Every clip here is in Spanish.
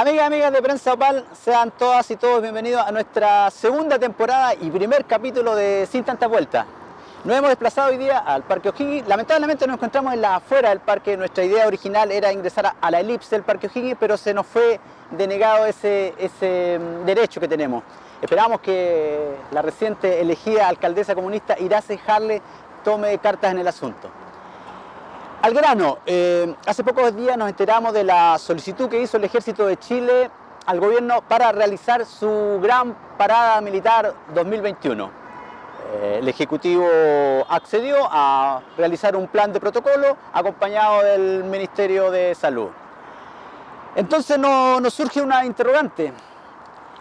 Amigas y amigas de Prensa Opal, sean todas y todos bienvenidos a nuestra segunda temporada y primer capítulo de Sin Tanta Vuelta. Nos hemos desplazado hoy día al Parque O'Higgins. Lamentablemente nos encontramos en la afuera del parque. Nuestra idea original era ingresar a la elipse del Parque O'Higgins, pero se nos fue denegado ese, ese mm, derecho que tenemos. Esperamos que la reciente elegida alcaldesa comunista Irace Harle tome cartas en el asunto. Al grano, eh, hace pocos días nos enteramos de la solicitud que hizo el Ejército de Chile al gobierno para realizar su gran parada militar 2021. Eh, el Ejecutivo accedió a realizar un plan de protocolo acompañado del Ministerio de Salud. Entonces nos surge una interrogante.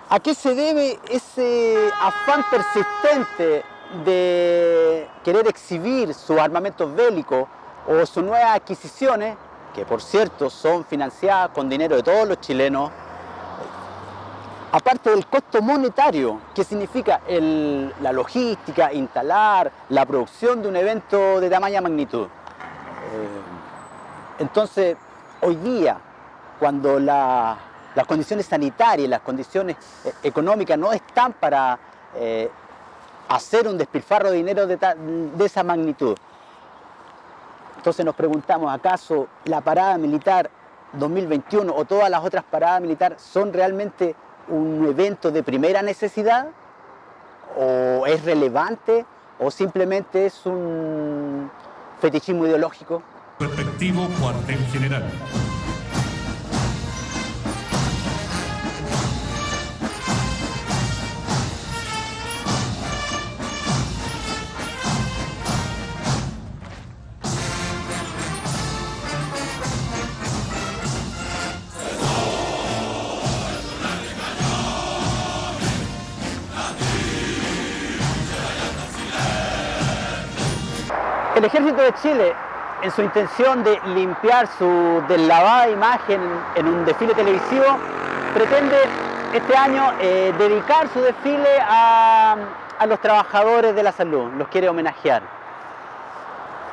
¿A qué se debe ese afán persistente de querer exhibir sus armamentos bélicos o sus nuevas adquisiciones, que por cierto son financiadas con dinero de todos los chilenos, aparte del costo monetario, que significa la logística, instalar, la producción de un evento de tamaña magnitud. Eh, entonces, hoy día, cuando las condiciones sanitarias, las condiciones eh, económicas no están para eh, hacer un despilfarro de dinero de esa magnitud, entonces nos preguntamos, ¿acaso la parada militar 2021 o todas las otras paradas militares son realmente un evento de primera necesidad? ¿O es relevante? ¿O simplemente es un fetichismo ideológico? Respectivo cuartel general. El Ejército de Chile, en su intención de limpiar su deslavada imagen en un desfile televisivo, pretende este año eh, dedicar su desfile a, los trabajadores de la salud, los quiere homenajear.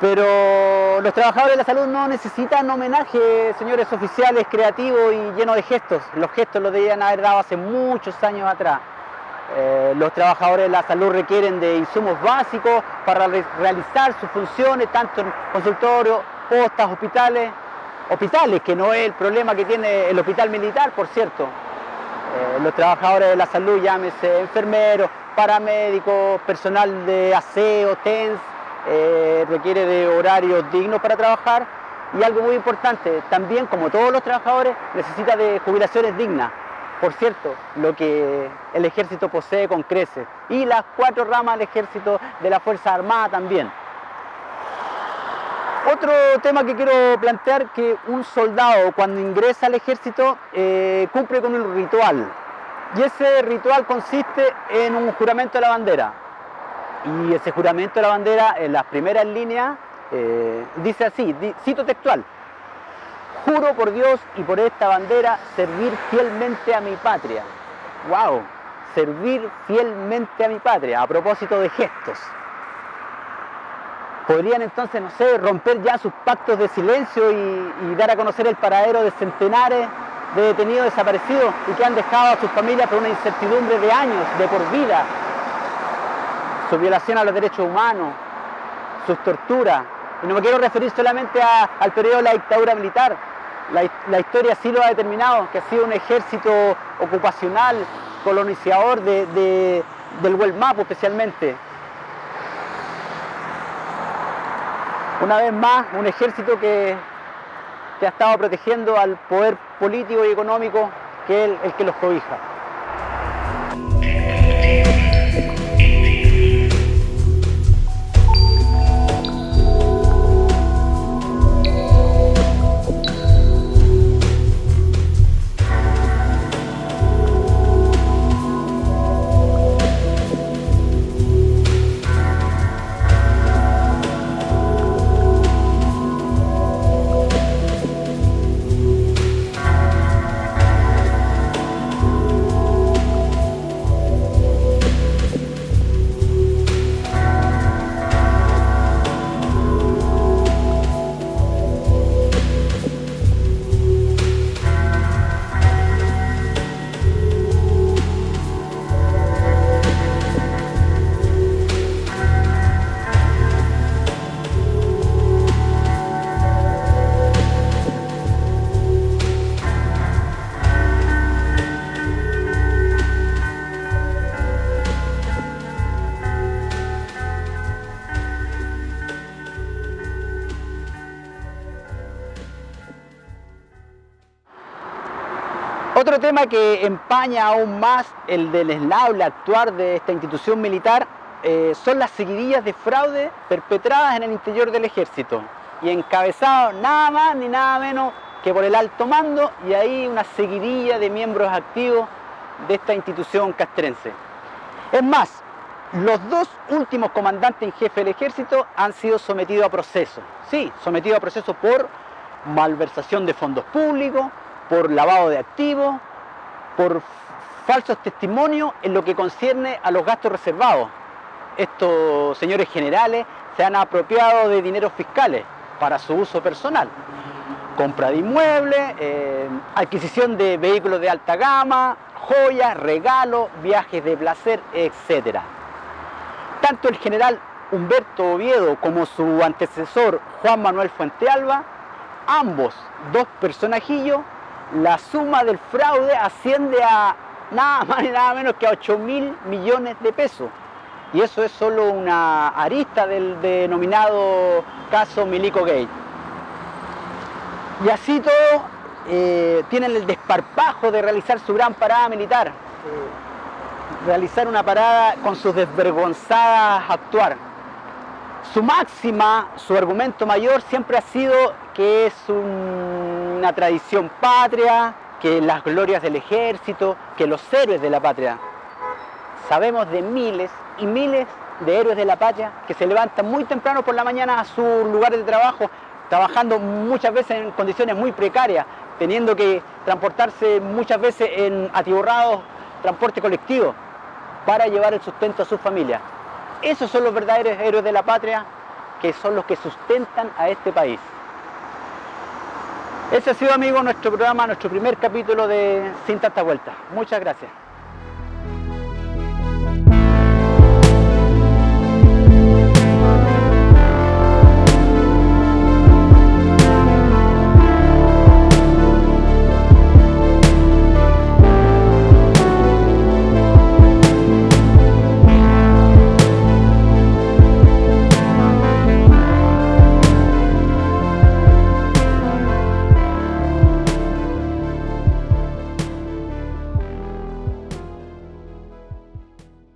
Pero los trabajadores de la salud no necesitan homenaje, señores oficiales, creativos y llenos de gestos. Los gestos los debían haber dado hace muchos años atrás. Eh, los trabajadores de la salud requieren de insumos básicos para realizar sus funciones, tanto en consultorios, postas, hospitales, hospitales, que no es el problema que tiene el hospital militar, por cierto. Eh, los trabajadores de la salud, llámese enfermeros, paramédicos, personal de aseo, TENS, eh, requiere de horarios dignos para trabajar y algo muy importante, también como todos los trabajadores, necesita de jubilaciones dignas por cierto, lo que el ejército posee con creces y las cuatro ramas del ejército de la Fuerza Armada también. Otro tema que quiero plantear que un soldado cuando ingresa al ejército eh, cumple con un ritual y ese ritual consiste en un juramento de la bandera y ese juramento de la bandera en las primeras líneas eh, dice así, cito textual, Juro por Dios y por esta bandera servir fielmente a mi patria. ¡Wow! Servir fielmente a mi patria, a propósito de gestos. Podrían entonces, no sé, romper ya sus pactos de silencio y, dar a conocer el paradero de centenares de detenidos desaparecidos y que han dejado a sus familias por una incertidumbre de años, de por vida. Su violación a los derechos humanos, sus torturas. Y no me quiero referir solamente al periodo de la dictadura militar, la, historia sí lo ha determinado, que ha sido un ejército ocupacional, colonizador de, del Huelmapo especialmente. Una vez más, un ejército que, que ha estado protegiendo al poder político y económico que es el que los cobija. Otro tema que empaña aún más el desleable actuar de esta institución militar eh, son las seguidillas de fraude perpetradas en el interior del ejército y encabezados nada más ni nada menos que por el alto mando y ahí una seguidilla de miembros activos de esta institución castrense. Es más, los dos últimos comandantes en jefe del ejército han sido sometidos a proceso. Sí, sometidos a proceso por malversación de fondos públicos, por lavado de activos, por falsos testimonios en lo que concierne a los gastos reservados. Estos señores generales se han apropiado de dineros fiscales para su uso personal. Compra de inmuebles, eh, adquisición de vehículos de alta gama, joyas, regalos, viajes de placer, etc. Tanto el general Humberto Oviedo como su antecesor Juan Manuel Fuentealba, ambos dos personajillos, la suma del fraude asciende a nada más y nada menos que a 8 mil millones de pesos. Y eso es solo una arista del denominado caso Milico Gate. Y así todo, eh, tienen el desparpajo de realizar su gran parada militar. Realizar una parada con sus desvergonzadas actuar. Su máxima, su argumento mayor siempre ha sido que es una tradición patria, que las glorias del ejército, que los héroes de la patria. Sabemos de miles y miles de héroes de la patria que se levantan muy temprano por la mañana a sus lugares de trabajo, trabajando muchas veces en condiciones muy precarias, teniendo que transportarse muchas veces en atiborrados transporte colectivo para llevar el sustento a sus familias. Esos son los verdaderos héroes de la patria que son los que sustentan a este país. Ese ha sido, amigo, nuestro programa, nuestro primer capítulo de Sin Tanta Vuelta. Muchas gracias.